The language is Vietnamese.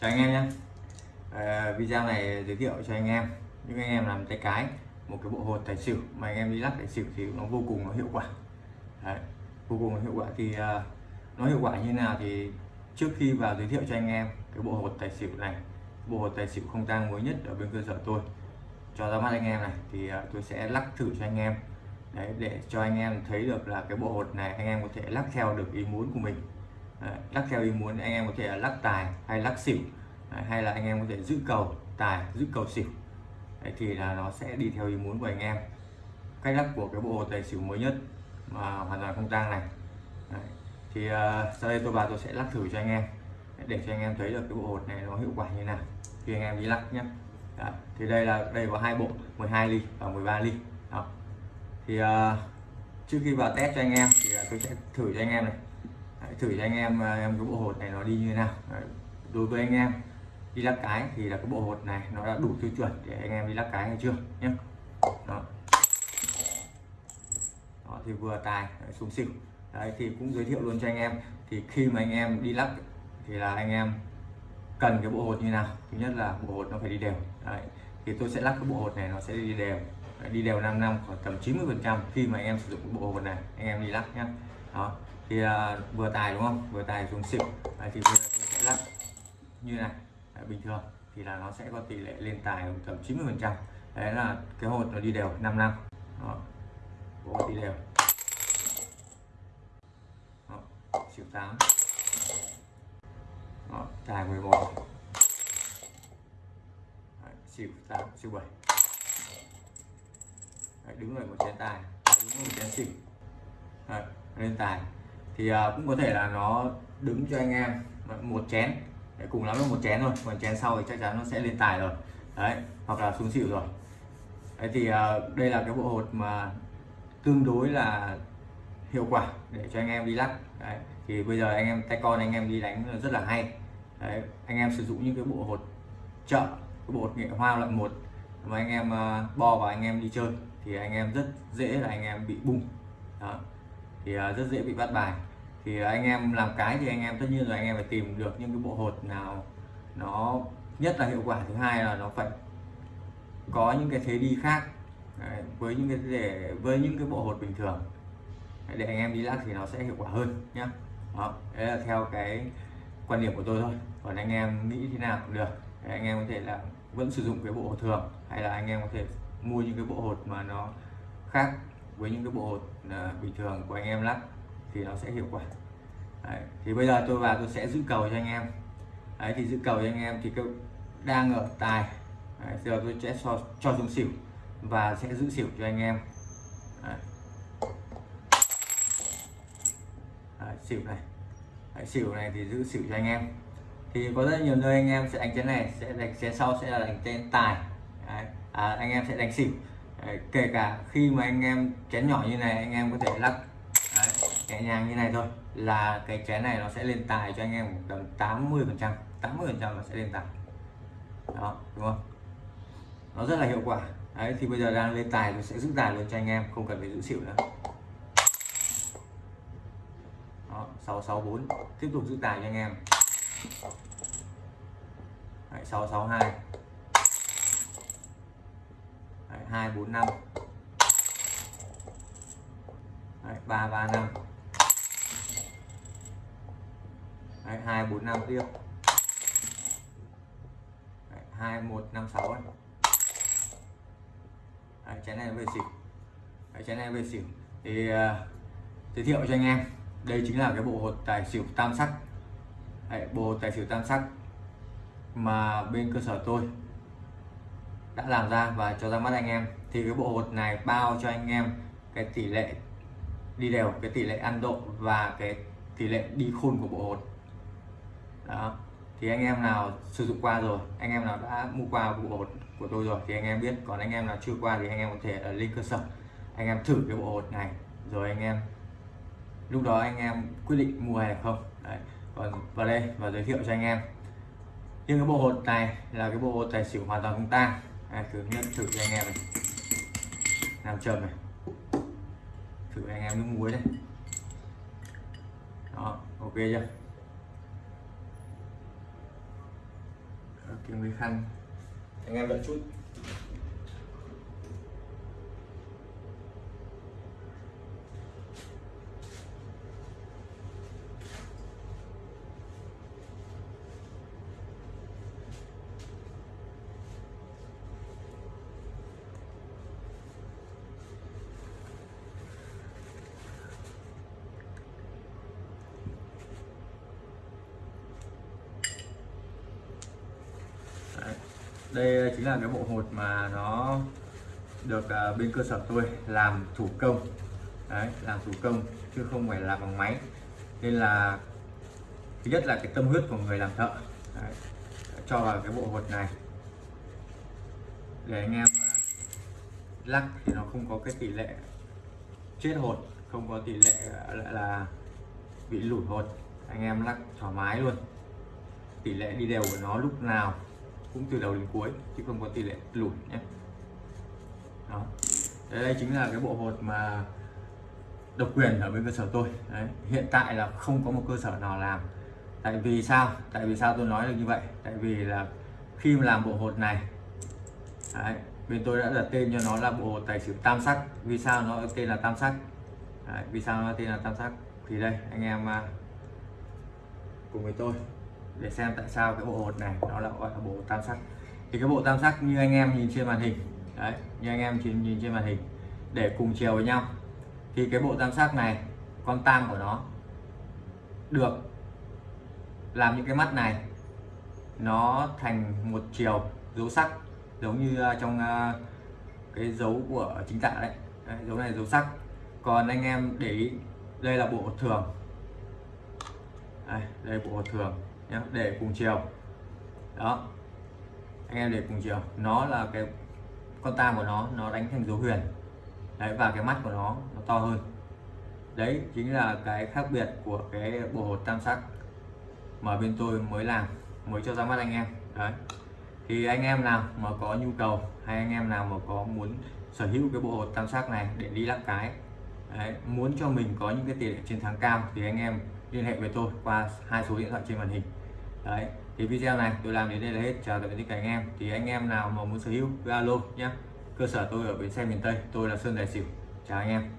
chào anh em nhé. À, video này giới thiệu cho anh em. Những anh em làm tay cái một cái bộ hột tài xỉu mà anh em đi lắc tài xỉu thì nó vô cùng nó hiệu quả. Đấy, vô cùng nó hiệu quả. Thì uh, nó hiệu quả như nào thì trước khi vào giới thiệu cho anh em cái bộ hột tài xỉu này bộ hột tài xỉu không tang mới nhất ở bên cơ sở tôi. Cho ra mắt anh em này thì uh, tôi sẽ lắc thử cho anh em. Đấy, để cho anh em thấy được là cái bộ hột này anh em có thể lắc theo được ý muốn của mình lắc theo ý muốn anh em có thể là lắc tài hay lắc xỉu. Hay là anh em có thể giữ cầu tài giữ cầu xỉu. Đấy, thì là nó sẽ đi theo ý muốn của anh em. Cách lắc của cái bộ hột tài xỉu mới nhất mà hoàn toàn không tang này. Đấy. thì uh, sau đây tôi vào tôi sẽ lắc thử cho anh em. Để cho anh em thấy được cái bộ hột này nó hiệu quả như nào. Khi anh em đi lắc nhé. Đấy. thì đây là đây có hai bộ 12 ly và 13 ly. Đó. thì uh, trước khi vào test cho anh em thì uh, tôi sẽ thử cho anh em này. Đấy, thử cho anh em à, em cái bộ hột này nó đi như thế nào. Đấy. đối với anh em đi lắc cái thì là cái bộ hột này nó đã đủ tiêu chuẩn để anh em đi lắc cái hay chưa nhé. Đó. Đó thì vừa tài xuống xỉu đấy thì cũng giới thiệu luôn cho anh em. Thì khi mà anh em đi lắc thì là anh em cần cái bộ hột như nào. Thứ nhất là bộ hột nó phải đi đều. Đấy thì tôi sẽ lắc cái bộ hột này nó sẽ đi đều. Đấy, đi đều 5 năm khoảng tầm 90 phần trăm khi mà anh em sử dụng cái bộ hột này anh em đi lắc nhá đó thì uh, vừa tài đúng không? Vừa tài dùng xỉu. Đấy, thì bây giờ tôi sẽ lắc như này. Đấy, bình thường thì là nó sẽ có tỷ lệ lên tài tầm 90 phần trăm. Đấy là cái hột nó đi đều 5 năm đó. Bộ đi đều đó. xỉu 8 Đó, tài 11 Đấy, xỉu 8 xỉu 7 Đấy, đứng rồi một chén tài. Đứng rồi một chén xỉu. Đấy, lên tài thì à, cũng có thể là nó đứng cho anh em một chén Đấy, cùng lắm là một chén thôi còn chén sau thì chắc chắn nó sẽ lên tài rồi đấy hoặc là xuống xỉu rồi đấy thì à, đây là cái bộ hột mà tương đối là hiệu quả để cho anh em đi lắc đấy. thì bây giờ anh em tay con anh em đi đánh rất là hay đấy. anh em sử dụng những cái bộ hột chợ cái bộ hột nghệ hoa loại một mà anh em à, bo vào anh em đi chơi thì anh em rất dễ là anh em bị bung Đó thì à, rất dễ bị bắt bài. Thì anh em làm cái thì anh em tất nhiên rồi anh em phải tìm được những cái bộ hột nào nó nhất là hiệu quả thứ hai là nó phải có những cái thế đi khác Đấy, với những cái để với những cái bộ hột bình thường. Để anh em đi lắc thì nó sẽ hiệu quả hơn nhé đó đấy là theo cái quan điểm của tôi thôi. Còn anh em nghĩ thế nào cũng được. Để anh em có thể là vẫn sử dụng cái bộ hột thường hay là anh em có thể mua những cái bộ hột mà nó khác với những cái bộ hột à, bình thường của anh em lắc thì nó sẽ hiệu quả đấy. thì bây giờ tôi vào tôi sẽ giữ cầu cho anh em đấy thì giữ cầu cho anh em thì cái đang ở tài đấy, giờ tôi sẽ cho, cho xuống xỉu và sẽ giữ xỉu cho anh em đấy. Đấy, xỉu này Đấy, xỉu này thì giữ xỉu cho anh em thì có rất nhiều nơi anh em sẽ đánh chén này sẽ đánh chén sau sẽ là đánh chén tài Đấy. À, anh em sẽ đánh xỉu kể cả khi mà anh em chén nhỏ như này anh em có thể lắc Đấy, nhẹ nhàng như này thôi là cái chén này nó sẽ lên tài cho anh em tầm 80 phần trăm 80 phần trăm nó sẽ lên tài. Đó đúng không? Nó rất là hiệu quả. Đấy thì bây giờ đang lên tài tôi sẽ giữ tài luôn cho anh em không cần phải giữ xỉu nữa. Đó 664 tiếp tục giữ tài cho anh em. Đấy, 662 đấy, 245 đấy, 335 đấy, 245 tiếp. Đấy, 2156 này Đấy, chén này về xỉu. Đấy, chén này về xỉu. Thì uh, giới thiệu cho anh em. Đây chính là cái bộ hột tài xỉu tam sắc. Đấy, bộ hột tài xỉu tam sắc mà bên cơ sở tôi làm ra và cho ra mắt anh em. Thì cái bộ hột này bao cho anh em cái tỷ lệ đi đều, cái tỷ lệ ăn độ và cái tỷ lệ đi khôn của bộ hột. Đó. Thì anh em nào sử dụng qua rồi, anh em nào đã mua qua bộ hột của tôi rồi thì anh em biết. Còn anh em nào chưa qua thì anh em có thể ở lên cơ sở, anh em thử cái bộ hột này. Rồi anh em, lúc đó anh em quyết định mua hay không. Đấy. còn vào đây và giới thiệu cho anh em. Nhưng cái bộ hột này là cái bộ hột tài xỉu hoàn toàn không tang đây thử nhận, thử cho anh em này. Làm trầm này. Thử anh em nước muối đây đó, ok chưa? Kiếm cái khăn. Anh em đợi chút. Đây chính là cái bộ hột mà nó được uh, bên cơ sở tôi làm thủ công. Đấy, làm thủ công chứ không phải làm bằng máy. Nên là thứ nhất là cái tâm huyết của người làm thợ. Đấy, cho vào cái bộ hột này. Để anh em uh, lắc thì nó không có cái tỷ lệ chết hột không có tỷ lệ à, lại là bị lủi hột. Anh em lắc thoải mái luôn. Tỷ lệ đi đều của nó lúc nào cũng từ đầu đến cuối chứ không có tỷ lệ lùi nhé. Đó. Đây, đây chính là cái bộ hột mà độc quyền ở bên cơ sở tôi. Đấy. hiện tại là không có một cơ sở nào làm. Tại vì sao? Tại vì sao tôi nói được như vậy? Tại vì là khi mà làm bộ hột này Đấy, bên tôi đã đặt tên cho nó là bộ hột tài xỉu tam sắc. Vì sao nó tên là tam sắc? Đấy, vì sao nó tên là tam sắc? Thì đây anh em à, cùng với tôi để xem tại sao cái bộ hột này nó lại gọi là bộ tam sắc. Thì cái bộ tam sắc như anh em nhìn trên màn hình đấy như anh em chỉ nhìn trên màn hình để cùng chiều với nhau. Thì cái bộ tam sắc này con tam của nó được làm những cái mắt này nó thành một chiều dấu sắc giống như à, trong à, cái dấu của chính tả đấy. đấy dấu này dấu sắc. Còn anh em để ý đây là bộ thường. Đây, đây bộ thường để cùng chiều. Đó. Anh em để cùng chiều. Nó là cái con tam của nó nó đánh thành dấu huyền. Đấy và cái mắt của nó nó to hơn. Đấy chính là cái khác biệt của cái bộ hột tam sắc mà bên tôi mới làm mới cho ra mắt anh em. Đấy. Thì anh em nào mà có nhu cầu hay anh em nào mà có muốn sở hữu cái bộ hột tam sắc này để đi lắc cái đấy, muốn cho mình có những cái tỷ lệ chiến thắng cao thì anh em liên hệ với tôi qua hai số điện thoại trên màn hình đấy, thì video này tôi làm đến đây là hết. Chào tạm biệt tất cả anh em. Thì anh em nào mà muốn sở hữu, cứ alo nhé cơ sở tôi ở bến xe miền tây, tôi là sơn đại xỉu. Chào anh em.